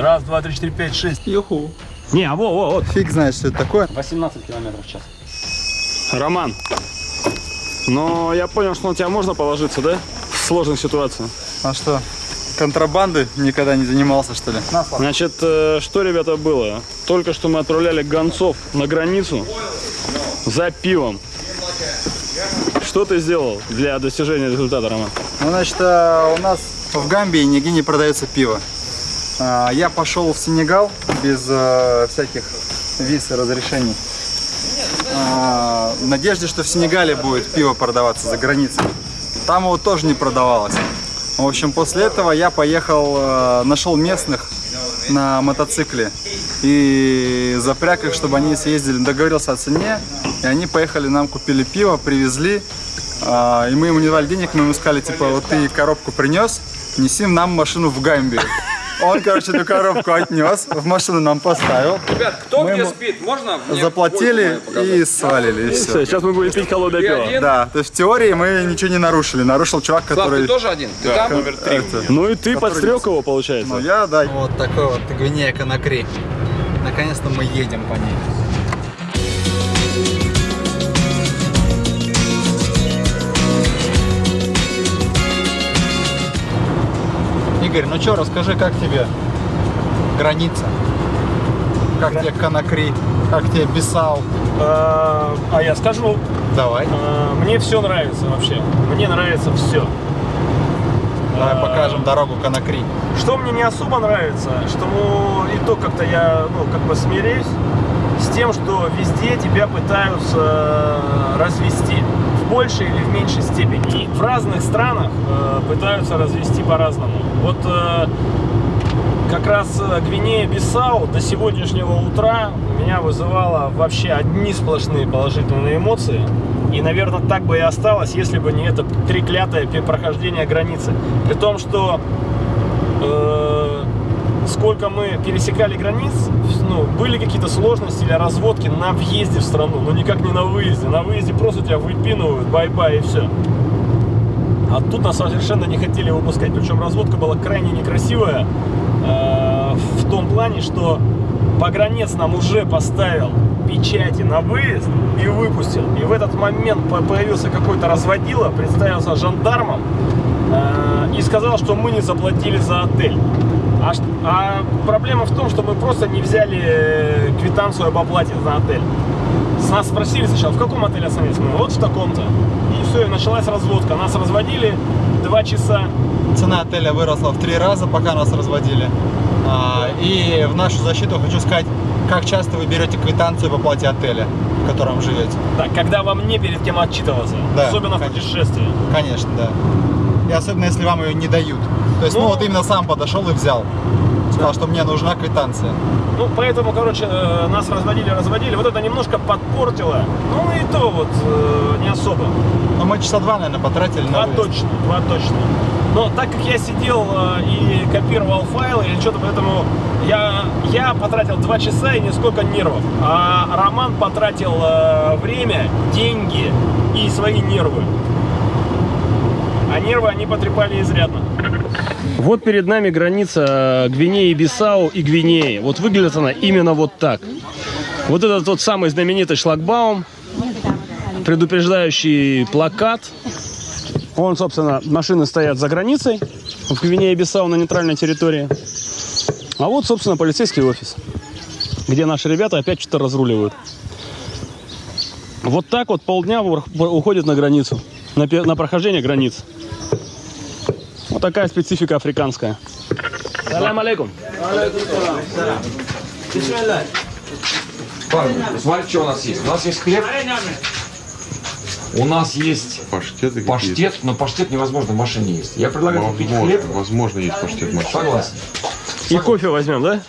Раз, два, три, четыре, пять, шесть. Юху. Не, а во, во, вот. Фиг знает, что это такое. 18 километров в час. Роман, но я понял, что на тебя можно положиться, да? В сложной ситуации. А что, контрабанды никогда не занимался, что ли? Значит, э, что, ребята, было? Только что мы отправляли гонцов на границу за пивом. Что ты сделал для достижения результата, Роман? Ну, значит, э, у нас в Гамбии нигде не продается пиво. А, Я пошел в Сенегал без э, всяких виз и разрешений. А, В надежде, что в Сенегале будет пиво продаваться за границей. Там его тоже не продавалось. В общем, после этого я поехал, э, нашел местных на мотоцикле и запряг их, чтобы они съездили, договорился о цене, и они поехали, нам купили пиво, привезли, а, и мы ему не давали денег, мы ему сказали, типа, вот ты коробку принес, неси нам машину в Гамбию. Он, короче, эту коробку отнес, в машину нам поставил, Ребят, кто Мы где спит? Можно мне заплатили и свалили, и Все, все. сейчас мы будем пить холодное пиво. Да, то есть в теории мы ничего не нарушили, нарушил чувак, Слав, который... ты тоже один? Ты там? Это, Ну и ты подстрел его, получается. Ну я, да. Вот такой вот Гвинея Конакри. Наконец-то мы едем по ней. Игорь, ну что, расскажи, как тебе граница? Как тебе Конакри? Как тебе Бисау? А а я скажу, Давай, а, мне все нравится вообще. Мне нравится все. давай покажем дорогу Конакри. Что мне не особо нравится, что ну, и то как-то я ну, как бы смирюсь с тем, что везде тебя пытаются э, развести большей или в меньшей степени. В разных странах э, пытаются развести по-разному. Вот э, как раз э, Гвинея-Бисау до сегодняшнего утра меня вызывала вообще одни сплошные положительные эмоции. И, наверное, так бы и осталось, если бы не это треклятое прохождение границы. При том, что э, сколько мы пересекали границ, ну, были какие-то сложности или разводки на въезде в страну, но никак не на выезде. На выезде просто тебя выпинывают, bye-bye и все. А тут нас совершенно не хотели выпускать, причем разводка была крайне некрасивая э, в том плане, что погранец нам уже поставил печати на выезд и выпустил. И в этот момент по- появился какой-то разводила, представился жандармом э, и сказал, что мы не заплатили за отель. А, а проблема в том, что мы просто не взяли э, квитанцию об оплате за отель. С нас спросили сначала, в каком отеле остановились? Мы, вот в таком-то. И все, и началась разводка. Нас разводили два часа. Цена отеля выросла в три раза, пока нас разводили. А, И в нашу защиту хочу сказать, как часто вы берете квитанцию по плате отеля, в котором живете. Да, когда вам не перед кем отчитываться. Да, особенно в конечно. путешествии. Конечно, да. И особенно, если вам ее не дают. То есть, ну, Ну, вот именно сам подошел и взял. Сказал, что мне нужна квитанция. Ну, поэтому, короче, э, нас разводили, разводили. Вот это немножко подпортило. Ну, и то вот э, не особо. Но мы часа два, наверное, потратили на Два точно, два точно. Но так как я сидел э, и копировал файлы или что-то, поэтому я, я потратил два часа и нисколько нервов. А Роман потратил время, деньги и свои нервы. А нервы они потрепали изрядно. Вот перед нами граница Гвинеи, Бисау и Гвинеи. Вот выглядит она именно вот так. Вот этот тот самый знаменитый шлагбаум, предупреждающий плакат. Вон, собственно, машины стоят за границей в Гвинее-Бисау на нейтральной территории. А вот, собственно, полицейский офис, где наши ребята опять что-то разруливают. Вот так вот полдня уходит на границу, на, на прохождение границ. Вот такая специфика африканская. Салам алейкум. Смотри, что у нас есть. У нас есть хлеб. У нас есть Паштеты какие-то. паштет, но паштет невозможно в машине есть. Я предлагаю купить хлеб. Возможно, возможно, есть паштет машина. Согласен. И кофе возьмем, да?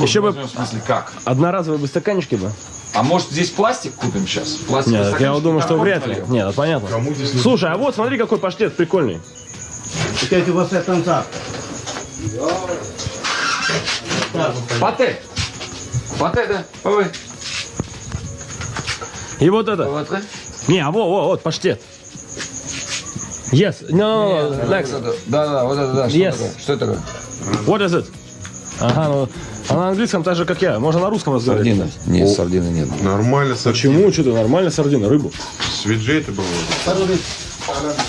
Еще бы Возьмем, В смысле, как? одноразовые бы стаканчики бы. А может здесь пластик купим сейчас? Пластик Нет, я думаю, что вряд ли. Нет, это понятно. Кому здесь не Слушай, а вот смотри, какой паштет прикольный. Пате. Пате, да? Ой. И вот это. Вот, да? Не, а вот, вот, вот, паштет. Yes, no, Вот next. это. Да, да, вот это, да. Что Yes. такое? Что это такое? What is it? Ага, ну, а на английском так же, как я. Можно на русском разговаривать. Сардина? Нет, сардины нет. Нормально, Почему? Что ты, нормально сардина, рыбу. Свиджей это было.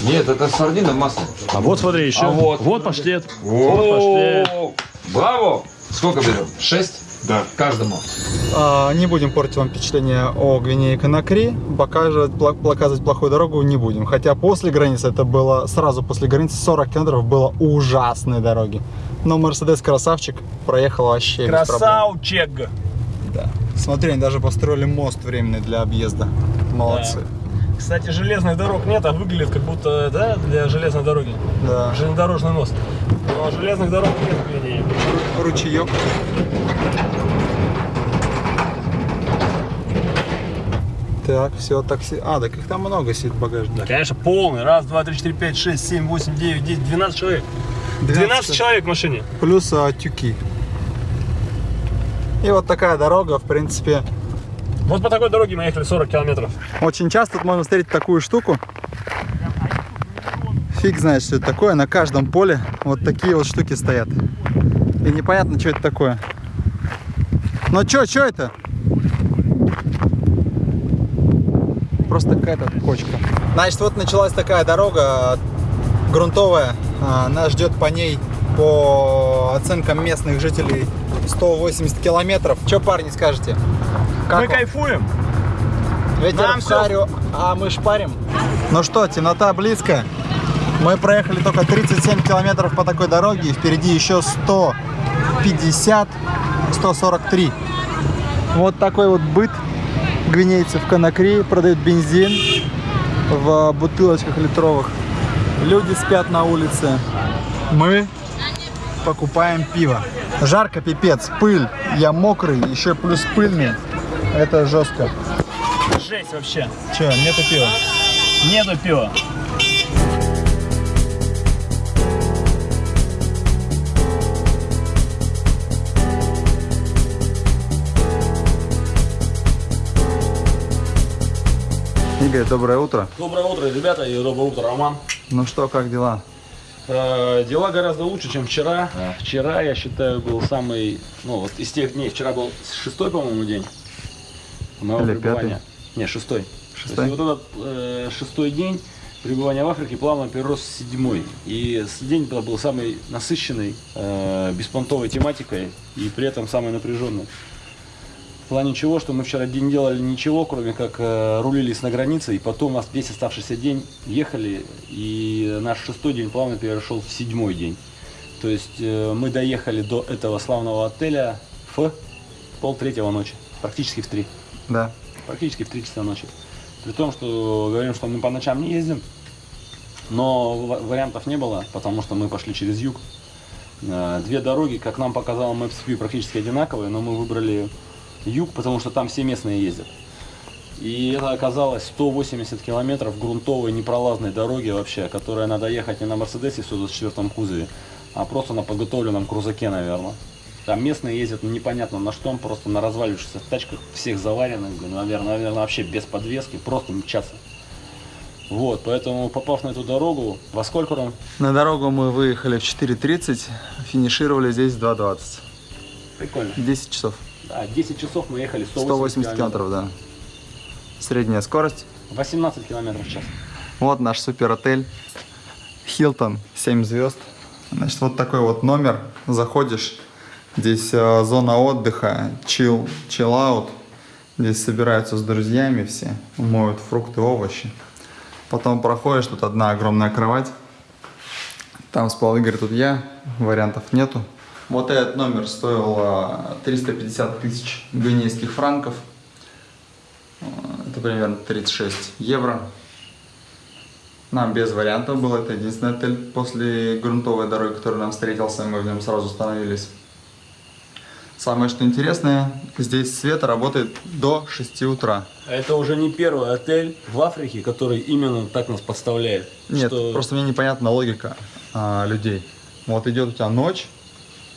Нет, это сардина масло. А вот смотри, еще. А вот. Вот паштет. Вот. Вот паштет. О, Браво! Сколько берем? Шесть? Да. Каждому. А, не будем портить вам впечатление о Гвинее Конакри, показывать, показывать плохую дорогу не будем. Хотя после границы, это было сразу после границы 40 километров, было ужасные дороги. Но Мерседес красавчик проехал вообще. Красавчик. Да. Смотри, они даже построили мост временный для объезда. Молодцы. Кстати, железных дорог нет, а выглядит как будто, да, для железной дороги. Да. Железнодорожный мост. Но железных дорог нет в Гвинее. Ручеек. Так, все, такси. А, так их там много сидит в багажнике. Да, конечно, полный. Раз, два, три, четыре, пять, шесть, семь, восемь, девять, десять, двенадцать человек. 12 человек в машине. Плюс а, тюки. И вот такая дорога, в принципе, Вот по такой дороге мы ехали 40 километров. Очень часто тут можно встретить такую штуку. Фиг знает, что это такое. На каждом поле вот такие вот штуки стоят. И непонятно, что это такое. Но что, что это? Просто какая-то кочка. Значит, вот началась такая дорога грунтовая. А, Нас ждет по ней, по оценкам местных жителей, 180 километров. Что, парни, скажете? Как мы вам? кайфуем. Ветер Нам в харю, а мы шпарим. Ну что, темнота близко. Мы проехали только 37 километров по такой дороге, и впереди еще 150, 143. Вот такой вот быт гвинейцев в Конакри. Продают бензин в бутылочках литровых. Люди спят на улице. Мы покупаем пиво. Жарко пипец, пыль. Я мокрый, еще плюс пыльный. Это жестко. Жесть вообще. Че, нету пива? Нету пива. Игорь, доброе утро. Доброе утро, ребята, и доброе утро, Роман. Ну что, как дела? Э, Дела гораздо лучше, чем вчера. Вчера, я считаю, был самый, ну вот из тех дней, вчера был шестой, по-моему, день моего Или пребывания. Не, шестой. Шестой? То есть вот этот э, шестой день пребывания в Африке плавно перерос в седьмой. И день это был самый насыщенный, э, беспонтовой тематикой и при этом самый напряженный. Плане чего, что мы вчера день делали ничего, кроме как э, рулились на границе, и потом у нас весь оставшийся день ехали, и наш шестой день плавно перешел в седьмой день. То есть э, мы доехали до этого славного отеля в полтретьего ночи, практически в три, Да. практически в три часа ночи. При том, что говорим, что мы по ночам не ездим, но ва- вариантов не было, потому что мы пошли через юг. Э, Две дороги, как нам показал Maps.view, практически одинаковые, но мы выбрали юг, потому что там все местные ездят. И это оказалось 180 километров грунтовой непролазной дороги вообще, которая надо ехать не на Мерседесе в 124 кузове, а просто на подготовленном крузаке, наверное. Там местные ездят ну, непонятно на что, просто на развалившихся тачках, всех заваренных, наверное, наверное, вообще без подвески, просто мчатся. Вот, поэтому попав на эту дорогу, во сколько, Ром? На дорогу мы выехали в 4.30, финишировали здесь в 2.20. Прикольно. 10 часов. Да, 10 часов мы ехали 180, 180 километров, да. Средняя скорость. 18 километров в час. Вот наш супер отель. Хилтон, 7 звезд. Значит, вот такой вот номер. Заходишь, здесь э, зона отдыха, chill, chill out. Здесь собираются с друзьями все, моют фрукты, овощи. Потом проходишь, тут одна огромная кровать. Там спал Игорь, тут я, вариантов нету. Вот этот номер стоил э, 350 тысяч гвинейских франков. Э, Это примерно 36 евро. Нам без вариантов был. Это единственный отель после грунтовой дороги, который нам встретился. Мы в нем сразу остановились. Самое что интересное, здесь свет работает до 6 утра. Это уже не первый отель в Африке, который именно так нас подставляет. Нет, что- просто мне непонятна логика а, людей. Вот идет у тебя ночь,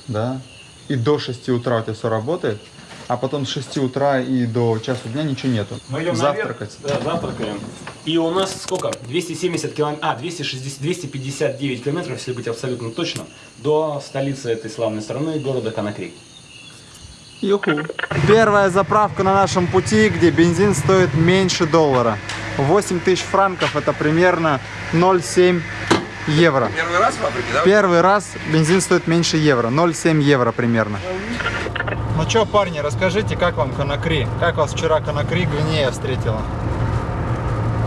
да, и до 6 утра у тебя все работает, а потом с 6 утра и до часу дня ничего нету. Мы идем Завтракать. наверх, да, завтракаем. И у нас сколько? 270 километров, а, 260, 259 километров, если быть абсолютно точно, до столицы этой славной страны, города Конакри. Юху. Первая заправка на нашем пути, где бензин стоит меньше доллара. 8 тысяч франков, это примерно 0,7 евро. Первый раз в Африке, да? Первый раз бензин стоит меньше евро, 0,7 евро примерно. Ну что, парни, расскажите, как вам Конакри? Как вас вчера Конакри Гвинея встретила?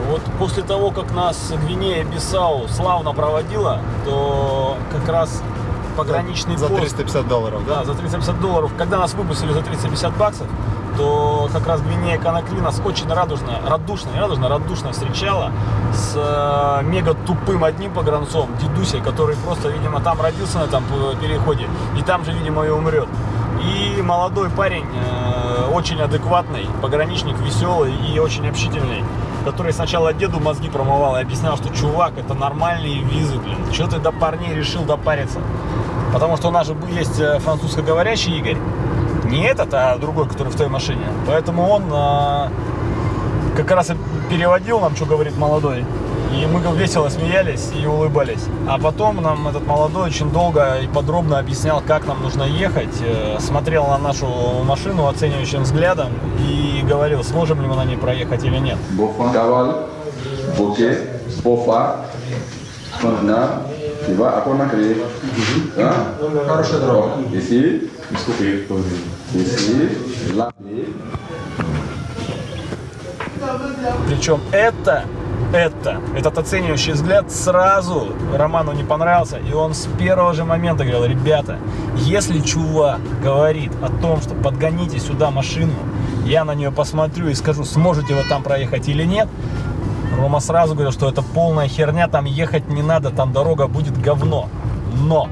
Вот после того, как нас Гвинея-Бисау славно проводила, то как раз пограничный За пост 350 долларов, да? Да, за 350 долларов. Когда нас выпустили за 350 баксов, то как раз Гвинея Конакри нас очень радужно, радушно, не радужно, радушно встречала с э, мега тупым одним погранцом, дедусей, который просто, видимо, там родился на этом п- переходе, и там же, видимо, и умрет. И молодой парень, э, очень адекватный, пограничник веселый и очень общительный, который сначала деду мозги промывал и объяснял, что чувак, это нормальные визы, блин. Что ты до парней решил допариться? Потому что у нас же есть э, французскоговорящий Игорь. Не этот, а другой, который в той машине. Поэтому он а, как раз и переводил нам, что говорит молодой. И мы весело смеялись и улыбались. А потом нам этот молодой очень долго и подробно объяснял, как нам нужно ехать. э, Смотрел на нашу машину оценивающим взглядом и говорил, сможем ли мы на ней проехать или нет. Beaufort, Cavale, Bouquet, Spofa, Fontenay, tu vas à Conakry. Hein? Хорошая дорога. Ici, ici, là. Причем это, это, этот оценивающий взгляд сразу Роману не понравился. И он с первого же момента говорил, ребята, если чувак говорит о том, что подгоните сюда машину, я на нее посмотрю и скажу, сможете вы там проехать или нет, Рома сразу говорил, что это полная херня, там ехать не надо, там дорога будет говно. Но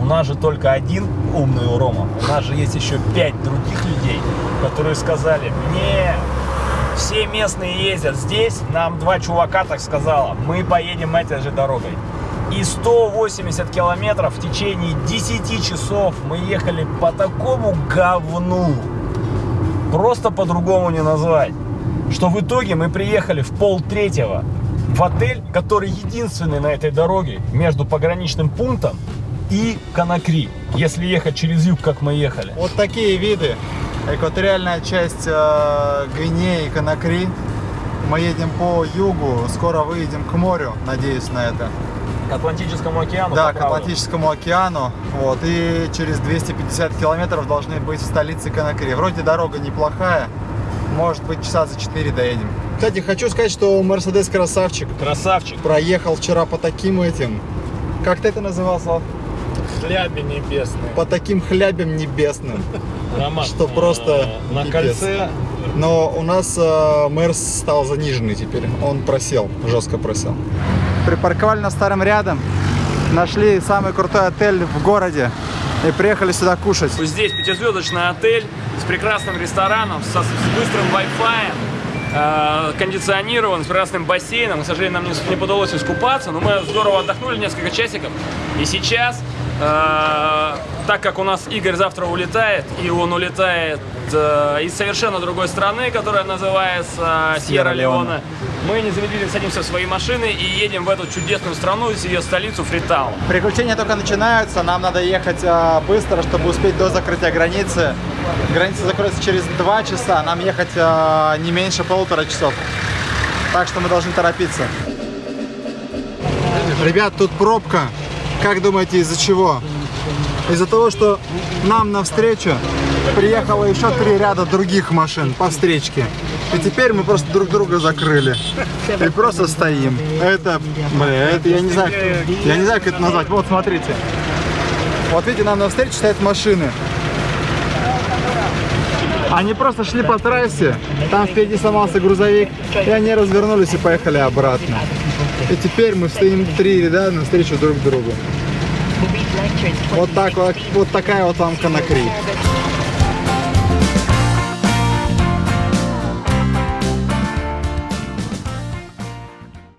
у нас же только один умный у Рома. У нас же есть еще пять других людей, которые сказали, не, все местные ездят здесь, нам два чувака так сказала, мы поедем этой же дорогой. И 180 километров в течение 10 часов мы ехали по такому говну. Просто по-другому не назвать. Что в итоге мы приехали в пол третьего в отель, который единственный на этой дороге между пограничным пунктом и Конакри. Если ехать через юг, как мы ехали. Вот такие виды. Экваториальная часть э, Гвинеи, Конакри. Мы едем по югу, скоро выедем к морю, надеюсь на это. К Атлантическому океану. Да, к. Атлантическому океану. Вот, и через 250 километров должны быть в столице Конакри. Вроде дорога неплохая. Может быть, часа за 4 доедем. Кстати, хочу сказать, что Мерседес красавчик. Красавчик. Проехал вчера по таким этим... Как ты это называл, Слав? Хляби небесные. По таким хлябям небесным. Роман, Что просто э, на пипец. кольце Но у нас э, Мерс стал заниженный теперь. Он просел, жестко просел. Припарковали на старом рядом. Нашли самый крутой отель в городе. И приехали сюда кушать. Здесь пятизвездочный отель с прекрасным рестораном, со, с быстрым Wi-Fi, э, кондиционирован, с прекрасным бассейном. К сожалению, нам не, не удалось искупаться, но мы здорово отдохнули несколько часиков. И сейчас, э, так как у нас Игорь завтра улетает, и он улетает э, из совершенно другой страны, которая называется Сьерра-Леоне, мы незамедлительно садимся в свои машины и едем в эту чудесную страну, ее столицу Фритаун. Приключения только начинаются. Нам надо ехать э, быстро, чтобы успеть до закрытия границы. Граница закроется через 2 часа. Нам ехать э, не меньше полутора часов. Так что мы должны торопиться. Ребят, тут пробка. Как думаете, из-за чего? Из-за того, что нам навстречу приехало еще три ряда других машин по встречке. И теперь мы просто друг друга закрыли. И просто стоим. Это, бля, это я не знаю, я не знаю, как это назвать. Вот, смотрите. Вот видите, нам навстречу стоят машины. Они просто шли по трассе, там впереди сломался грузовик, и они развернулись и поехали обратно. И теперь мы стоим три ряда навстречу друг другу. Вот так вот, вот такая вот вам Конакри.